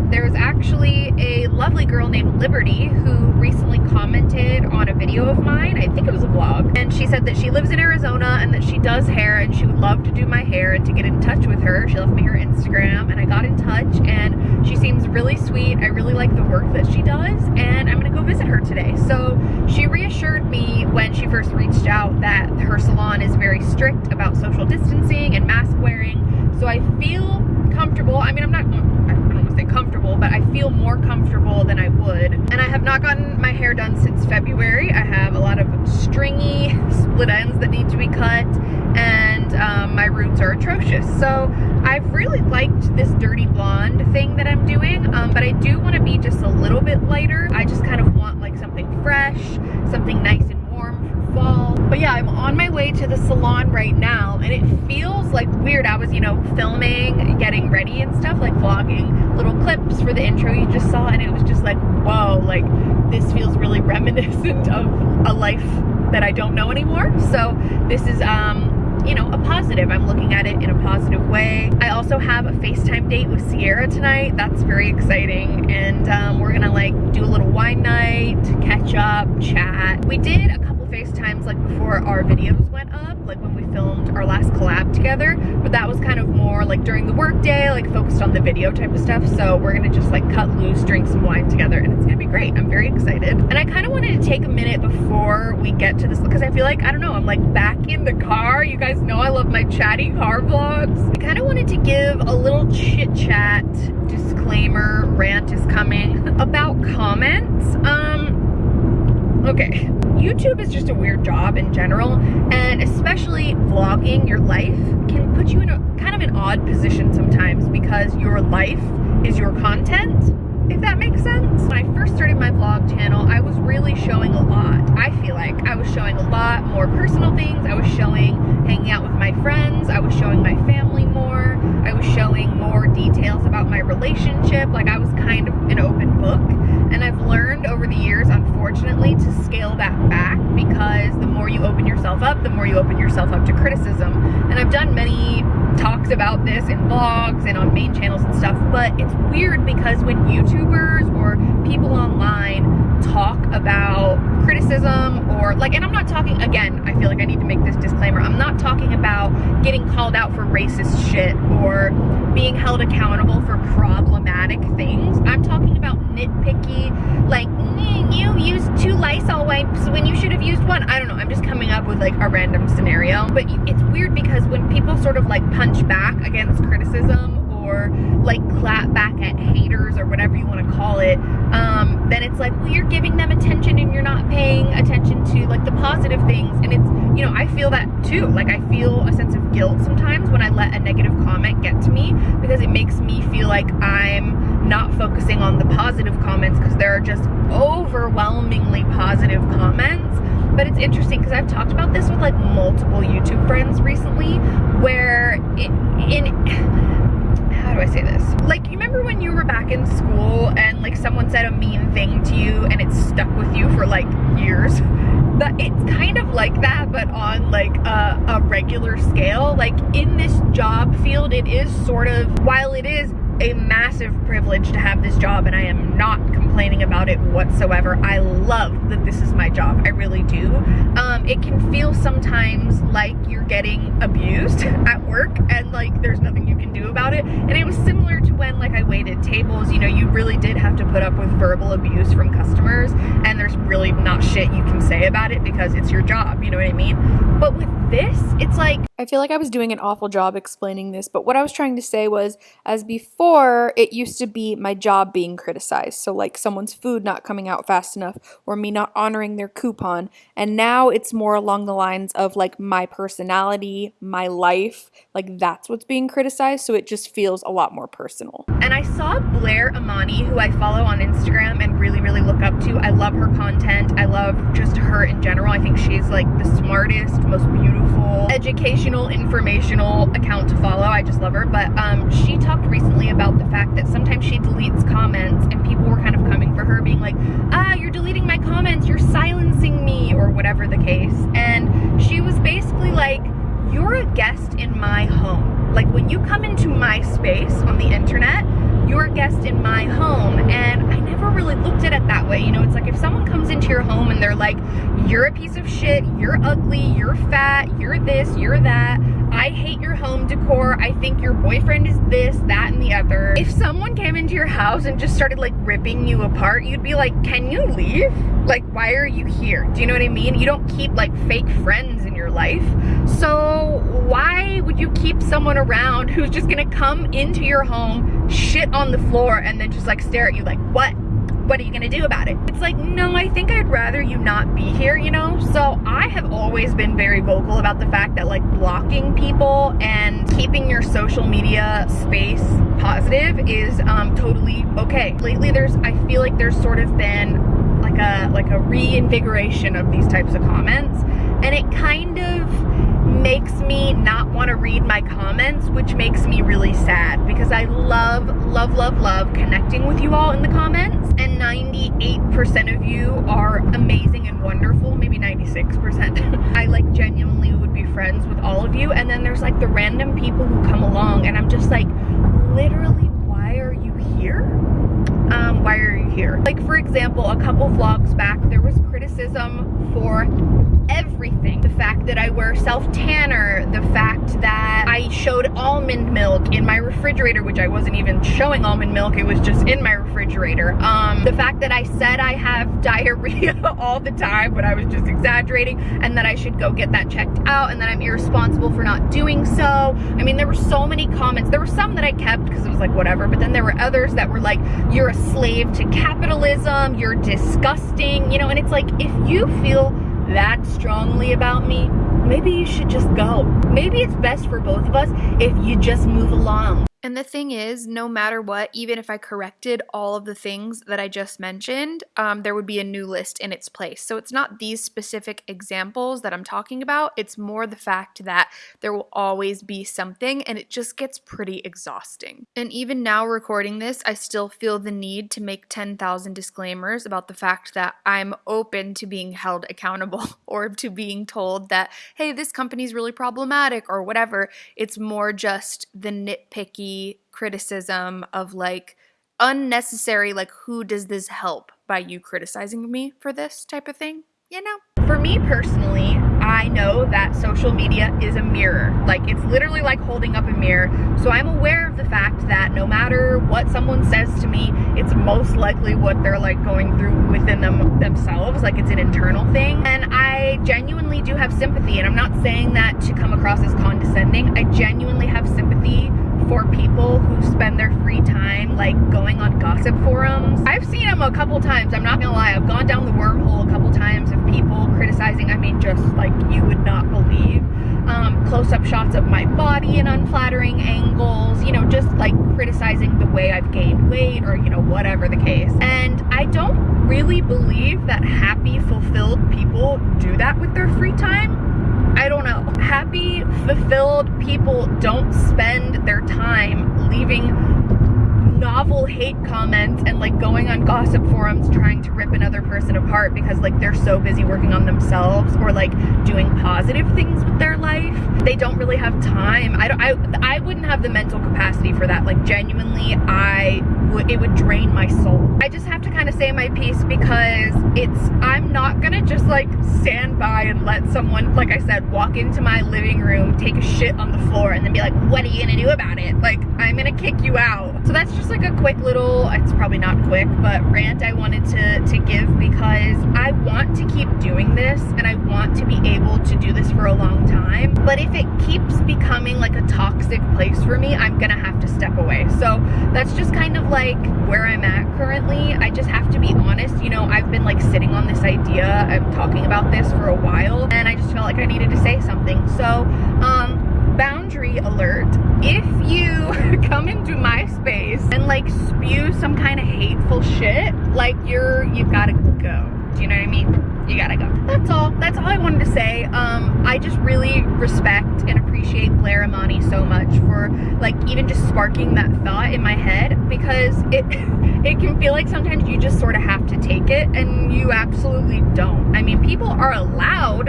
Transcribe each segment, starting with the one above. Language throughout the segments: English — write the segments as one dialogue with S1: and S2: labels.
S1: excited. There's actually a lovely girl named Liberty who recently commented on a video of mine. I think it was a vlog, and she said that she lives in Arizona and that she does hair and she would love to do my hair and to get in touch with her. She left me her Instagram, and I got in touch, and she seems really sweet. I really like the work that she does, and I'm gonna go visit her today. So she reassured me when she first reached out that her salon is very strict about social distancing and mask wearing. So I feel comfortable. I mean, I'm not, I don't want to say comfortable, but I feel more comfortable than I would. And I have not gotten my hair done since February. I have a lot of stringy split ends that need to be cut and um, my roots are atrocious. So I've really liked this dirty blonde thing that I'm doing, um, but I do want to be just a little bit lighter. I just kind of want like something fresh, something nice and fall. But yeah, I'm on my way to the salon right now and it feels like weird. I was, you know, filming, getting ready and stuff, like vlogging little clips for the intro you just saw and it was just like, whoa, like this feels really reminiscent of a life that I don't know anymore. So this is, um, you know, a positive. I'm looking at it in a positive way. I also have a FaceTime date with Sierra tonight. That's very exciting. And um, we're gonna like do a little wine night, catch up, chat. We did a couple FaceTimes like before our videos went up, like when we filmed our last collab together, but that was kind of more like during the workday, like focused on the video type of stuff. So we're gonna just like cut loose, drink some wine together, and it's gonna be great. I'm very excited. And I kind of wanted to take a minute before we get to this because I feel like, I don't know, I'm like back in the car. You guys know I love my chatty car vlogs. I kind of wanted to give a little chit chat disclaimer, rant is coming about comments. Um, okay YouTube is just a weird job in general, and especially vlogging your life can put you in a kind of an odd position sometimes because your life is your content, if that makes sense. When I first started my vlog channel, I was really showing a lot. I feel like I was showing a lot more personal things. I was showing hanging out with my friends. I was showing my family more. I was showing more details about my relationship. Like I was kind of an open book. And I've learned over the years, unfortunately, to scale that back because the more you open yourself up, the more you open yourself up to criticism. And I've done many talks about this in vlogs and on main channels and stuff, but it's weird because when YouTubers or people online talk about criticism or like, and I'm not talking, again, I feel like I need to make this disclaimer, I'm not talking about getting called out for racist shit or being held accountable for problematic things. I'm talking about nitpicky, like, mm, you used two Lysol wipes when you should have used one. I don't know, I'm just coming up with like a random scenario. But it's weird because when people sort of like punch back against criticism or like clap back at haters or whatever you want to call it, um, then it's like, well, you're giving them attention and you're not paying attention to like the positive things. And it's, you know, I feel that too. Like I feel a sense of guilt sometimes when I let a negative comment get to me because it makes me feel like I'm not focusing on the positive comments because there are just overwhelmingly positive comments. But it's interesting because I've talked about this with like multiple YouTube friends recently where it, in how do I say this? Like, you remember when you were back in school and like someone said a mean thing to you and it stuck with you for like years? That it's kind of like that, but on like a, a regular scale. Like in this job field, it is sort of, while it is a massive privilege to have this job and I am not complaining about it whatsoever. I love that this is my job. I really do. Um, it can feel sometimes like you're getting abused at work and like there's nothing you can do about it. And it was similar to when like I waited tables, you know, you really did have to put up with verbal abuse from customers and there's really not shit you can say about it because it's your job, you know what I mean? But with this, it's like
S2: I feel like I was doing an awful job explaining this, but what I was trying to say was as before, it used to be my job being criticized. So, like someone's food not coming out fast enough or me not honoring their coupon. And now it's more along the lines of like my personality, my life. Like that's what's being criticized. So, it just feels a lot more personal.
S1: And I saw Blair Imani, who I follow on Instagram and really, really look up to. I love her content. I love just her in general. I think she's like the smartest, most beautiful, educational informational account to follow. I just love her. But um, she talked recently about the fact that sometimes she deletes comments and people were kind of coming for her being like, ah, you're deleting my comments, you're silencing me, or whatever the case. And she was basically like, you're a guest in my home. Like when you come into my space on the internet, you're a guest in my home. And I never really looked at it way. You know, it's like if someone comes into your home and they're like, you're a piece of shit, you're ugly, you're fat, you're this, you're that, I hate your home decor, I think your boyfriend is this, that, and the other. If someone came into your house and just started like ripping you apart, you'd be like, can you leave? Like, why are you here? Do you know what I mean? You don't keep like fake friends in your life. So why would you keep someone around who's just gonna come into your home, shit on the floor, and then just like stare at you like, what? What are you gonna do about it? It's like, no, I think I'd rather you not be here, you know? So I have always been very vocal about the fact that like blocking people and keeping your social media space positive is um, totally okay. Lately there's, I feel like there's sort of been like a, like a reinvigoration of these types of comments and it kind of makes me not want to read my comments, which makes me really sad because I love, love, love, love connecting with you all in the comments. And 98% of you are amazing and wonderful, maybe 96%. I like genuinely would be friends with all of you. And then there's like the random people who come along and I'm just like, literally, why are you here? Um, why are you here? Like for example, a couple vlogs back, there was criticism for everything. The fact that I wear self-tanner, the fact that I showed almond milk in my refrigerator, which I wasn't even showing almond milk, it was just in my refrigerator. Um, the fact that I said I have diarrhea all the time, but I was just exaggerating, and that I should go get that checked out, and that I'm irresponsible for not doing so. I mean, there were so many comments. There were some that I kept because it was like, whatever, but then there were others that were like, you're a slave to capitalism, you're disgusting, you know, and it's like, if you feel that strongly about me, maybe you should just go. Maybe it's best for both of us if you just move along.
S2: And the thing is, no matter what, even if I corrected all of the things that I just mentioned, um, there would be a new list in its place. So it's not these specific examples that I'm talking about, it's more the fact that there will always be something and it just gets pretty exhausting. And even now, recording this, I still feel the need to make 10,000 disclaimers about the fact that I'm open to being held accountable or to being told that, hey, this company's really problematic or whatever. It's more just the nitpicky criticism of like unnecessary like who does this help by you criticizing me for this type of thing you know?
S1: For me personally i know that social media is a mirror. Like it's literally like holding up a mirror. So i'm aware of the fact that no matter what someone says to me it's most likely what they're like going through within them themselves. Like it's an internal thing. And i genuinely do have sympathy. And i'm not saying that to come across as condescending. I genuinely have sympathy for people who spend their free time like going on gossip forums. I've seen them a couple times, I'm not gonna lie. I've gone down the wormhole a couple times of people criticizing, I mean just like you would not believe. Um, close-up shots of my body in unflattering angles, you know, just like criticizing the way I've gained weight or, you know, whatever the case. And I don't really believe that happy, fulfilled people do that with their free time. I don't know. Happy, fulfilled people don't spend their time leaving novel hate comments and like going on gossip forums trying to rip another person apart because like they're so busy working on themselves or like doing positive things with their life. They don't really have time. I don't i i wouldn't have the mental capacity for that. Like genuinely i would it would drain my soul. I just have to kind of say my piece because it's i'm not gonna just like stand by and let someone like i said walk into my living room take a shit on the floor and then be like what are you gonna do about it? Like i'm gonna kick you out so that's just like a quick little, it's probably not quick, but rant I wanted to, to give because I want to keep doing this and I want to be able to do this for a long time. But if it keeps becoming like a toxic place for me, I'm gonna have to step away. So that's just kind of like where I'm at currently. I just have to be honest. You know, I've been like sitting on this idea. I'm talking about this for a while and I just felt like I needed to say something. So, um, boundary alert. If you come into my space and like spew some kind of hateful shit, like you're, you've got to go. Do you know what I mean? you gotta go. That's all. That's all I wanted to say. Um, I just really respect and appreciate Blair Imani so much for like even just sparking that thought in my head because it it can feel like sometimes you just sort of have to take it and you absolutely don't. I mean, people are allowed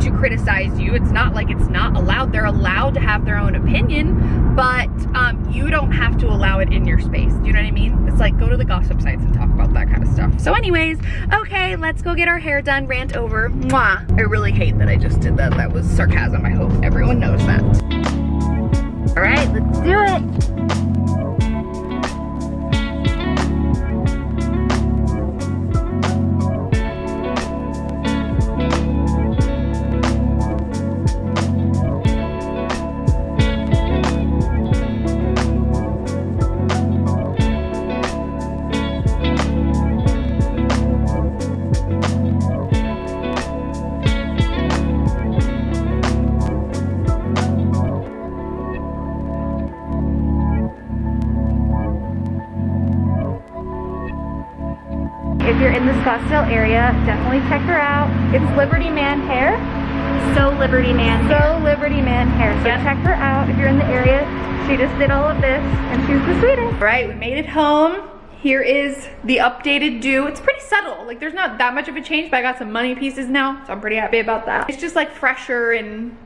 S1: to criticize you. It's not like it's not allowed. They're allowed to have their own opinion, but um, you don't have to allow it in your space. Do you know what I mean? It's like go to the gossip sites and talk about that kind of stuff. So anyways, okay, let's go get our hair done, rant over. Mwah. I really hate that I just did that. That was sarcasm. I hope everyone knows that. All right, let's do it.
S3: In the Scottsdale area, definitely check her out. It's Liberty Man Hair.
S4: So Liberty Man.
S3: So Liberty Man Hair. So
S4: Yep.
S3: check her out if you're in the area. She just did all of this and she's the sweetest.
S1: All right, we made it home. Here is the updated do. It's pretty subtle. Like there's not that much of a change, but I got some money pieces now, so I'm pretty happy about that. It's just like fresher and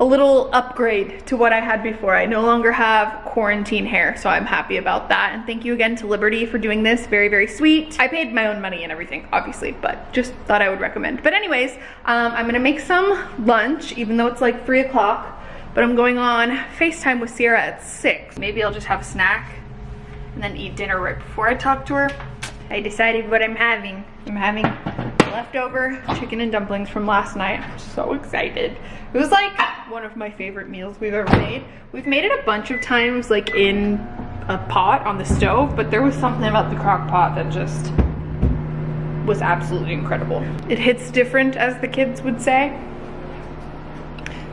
S1: a little upgrade to what I had before. I no longer have quarantine hair, so I'm happy about that. And thank you again to Liberty for doing this. Very, very sweet. I paid my own money and everything, obviously, but just thought I would recommend. But anyways, um, I'm gonna make some lunch, even though it's like three o'clock, but I'm going on FaceTime with Sierra at six. Maybe I'll just have a snack and then eat dinner right before I talk to her. I decided what I'm having. I'm having leftover chicken and dumplings from last night. I'm so excited. It was like one of my favorite meals we've ever made. We've made it a bunch of times like in a pot on the stove, but there was something about the crock pot that just was absolutely incredible. It hits different as the kids would say.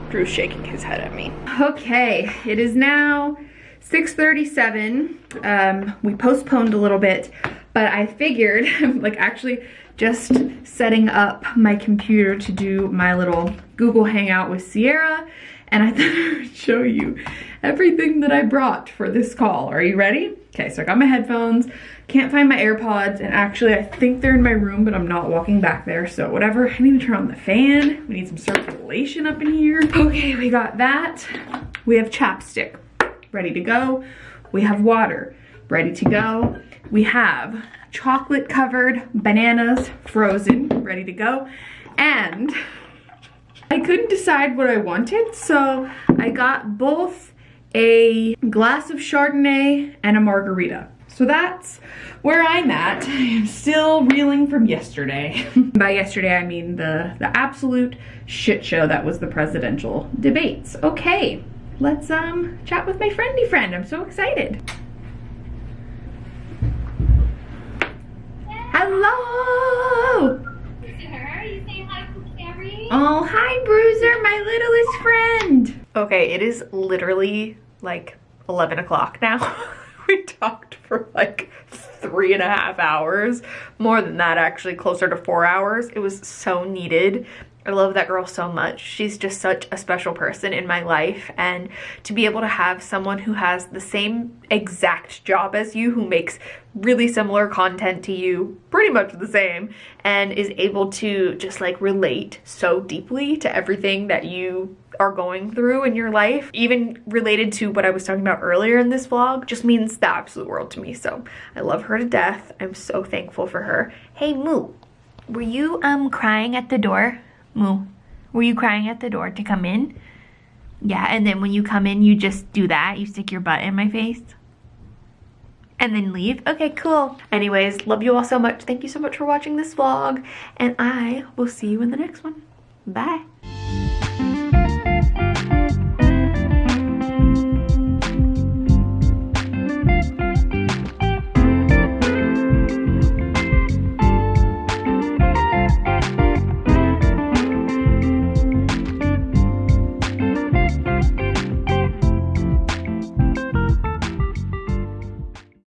S1: Drew's shaking his head at me. Okay, it is now 6.37. Um, we postponed a little bit, but I figured, like actually just setting up my computer to do my little Google Hangout with Sierra, and I thought I would show you everything that I brought for this call. Are you ready? Okay, so I got my headphones, can't find my AirPods, and actually I think they're in my room, but I'm not walking back there, so whatever. I need to turn on the fan. We need some circulation up in here. Okay, we got that. We have chapstick ready to go. We have water ready to go. We have chocolate covered bananas frozen ready to go. And I couldn't decide what I wanted, so I got both a glass of Chardonnay and a margarita. So that's where I'm at. I am still reeling from yesterday. By yesterday, I mean the, the absolute shit show that was the presidential debates. Okay, let's um chat with my friendly friend. I'm so excited. Hello! Oh, hi, Bruiser, my littlest friend. Okay, it is literally like 11 o'clock now. we talked for like three and a half hours. More than that, actually, closer to four hours. It was so needed. I love that girl so much. She's just such a special person in my life. And to be able to have someone who has the same exact job as you, who makes really similar content to you, pretty much the same, and is able to just like relate so deeply to everything that you are going through in your life, even related to what I was talking about earlier in this vlog, just means the absolute world to me. So I love her to death. I'm so thankful for her. Hey, Moo, were you um crying at the door? Moo, were you crying at the door to come in? Yeah, and then when you come in, you just do that. You stick your butt in my face. And then leave? Okay, cool. Anyways, love you all so much. Thank you so much for watching this vlog. And I will see you in the next one. Bye.